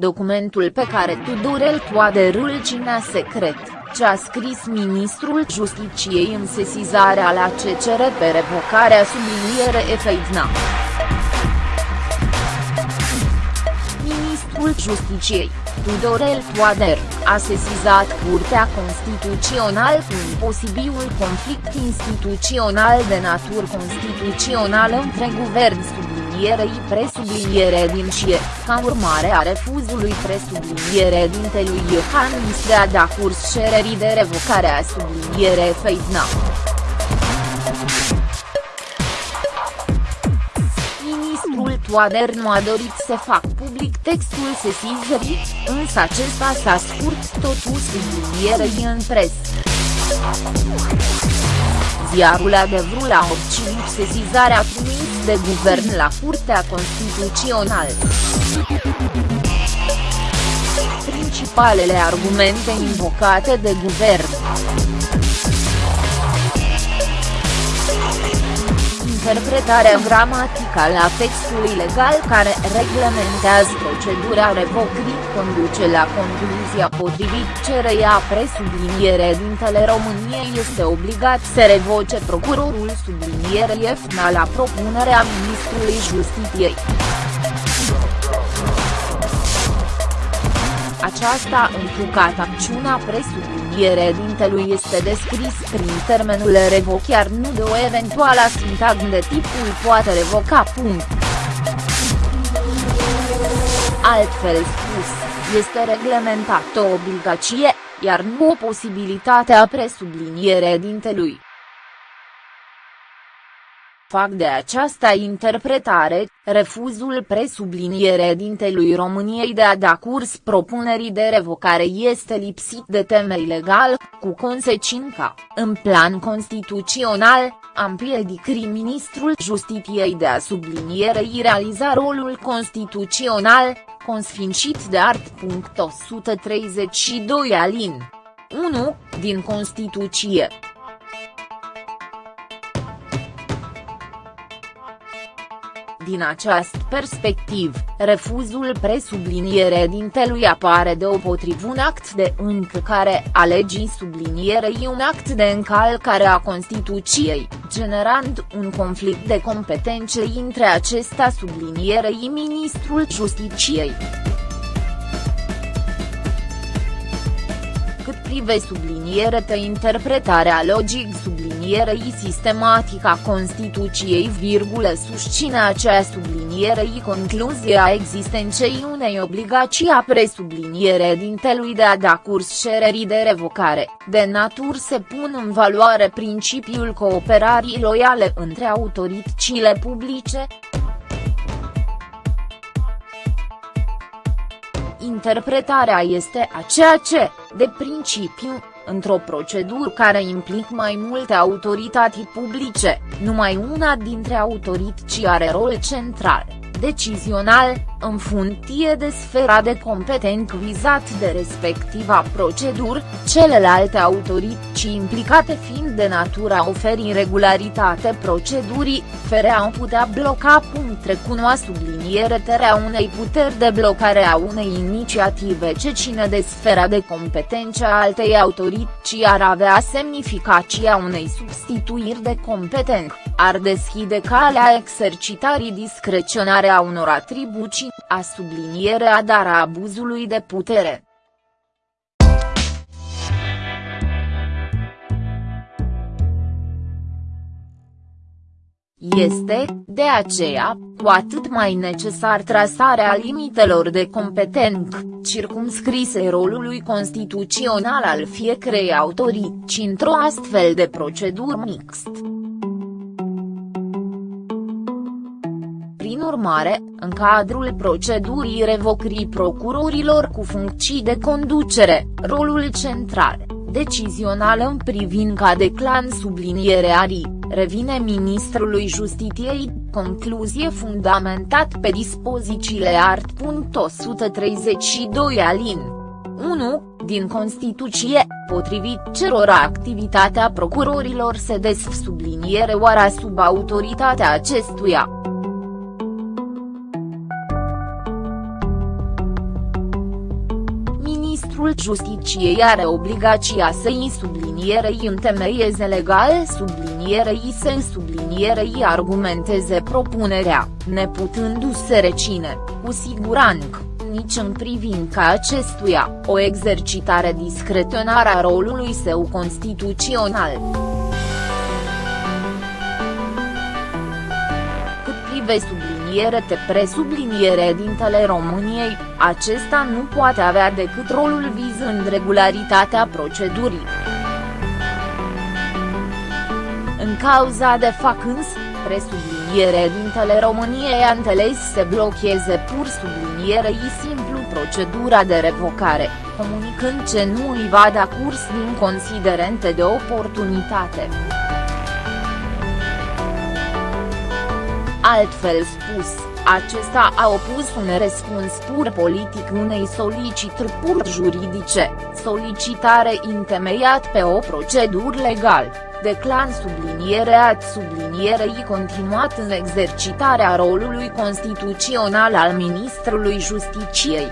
Documentul pe care Tudorel Toader îl ținea secret, ce a scris ministrul Justiciei în sesizarea la CCR pe revocarea subliniere Efeidna. Ministrul Justiciei, Tudorel Toader, a sesizat Curtea Constituțională cu un posibil conflict instituțional de natură constituțională între guvern sublinierei presubliniere din CIE, ca urmare a refuzului presubliniere dintelui Iohannis de a da curs cererii de revocare a subliniere Feidna. Ministrul Toader nu a dorit să fac public textul sesizării, însă acesta s-a scurt totuși sublinierei în presă. Ziarul adevărul a obținut sesizarea trimis de guvern la Curtea Constituțională. Principalele argumente invocate de guvern interpretarea gramaticală a textului legal care reglementează procedura revocării conduce la concluzia potrivit cereia presubliniere dintele României este obligat să revoce procurorul sublinierei EFNA la propunerea ministrului Justiției. Aceasta întrucat acțiunea presubliniere dintelui este descris prin termenul revoc iar nu de o eventuală sintagmă de tipul poate revoca. Punct. Altfel spus, este reglementată o obligație, iar nu o posibilitate a presubliniere dintelui fac de această interpretare, refuzul presubliniere dintelui României de a da curs propunerii de revocare este lipsit de temei legal, cu consecința, în plan constituțional, am împiedicri ministrul Justiției de a sublinierei realiza rolul constituțional, consfințit de art. 132 alin. 1, din Constituție. Din acest perspectiv, refuzul presubliniere dintelui apare deopotrivă un act de încălcare a legii sublinierei un act de încălcare a Constituției, generând un conflict de competențe între acesta sublinierei ministrul Justiciei. Cât prive subliniere te interpretarea logic subliniere sublinierei sistematica Constituției virgulă susține acea sublinierei concluzia existenței unei obligații a presubliniere dintelui de a da curs cererii de revocare, de natur se pun în valoare principiul cooperării loiale între autoritățile publice, interpretarea este aceea ce, de principiu, într-o procedură care implică mai multe autorități publice, numai una dintre autorități are rol central, decizional, în funcție de sfera de competent vizat de respectiva procedură, celelalte autorități implicate fiind de natura oferi regularitate procedurii, fere au putea bloca punct recunoa subliniere terea unei puteri de blocare a unei inițiative ce ține de sfera de competență a altei autorități ar avea semnificația unei substituiri de competent, ar deschide calea exercitării discreționare a unor atribuții a sublinierea dar a abuzului de putere. Este, de aceea, cu atât mai necesar trasarea limitelor de competent, circumscrise rolului constituțional al fiecărei autorități într-o astfel de procedură mixt. Prin urmare, în cadrul procedurii revocării procurorilor cu funcții de conducere, rolul central, decizional în privința de clan subliniere arii, revine ministrului Justiției, concluzie fundamentat pe dispozițiile art. 132 alin. 1, din Constituție, potrivit cerora activitatea procurorilor se desf subliniere oara sub autoritatea acestuia. Ministrul Justiciei are obligația să-i sublinierei întemeieze legale sublinierei să sublinierei argumenteze propunerea, neputându-se recine, cu siguranță nici în privința acestuia, o exercitare discreționară a rolului său constituțional. Cât prive subliniere te presubliniere dintele României, acesta nu poate avea decât rolul vizând regularitatea procedurii. În cauza de fac însă, presubliniere dintele României a înțeles să blocheze pur sublinierei simplu procedura de revocare, comunicând ce nu îi va da curs din considerente de oportunitate. Altfel spus, acesta a opus un răspuns pur politic unei solicitări pur juridice, solicitare întemeiat pe o procedură legală. Declan sublinierea sublinierei continuat în exercitarea rolului constituțional al Ministrului Justiciei.